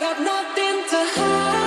got nothing to hide.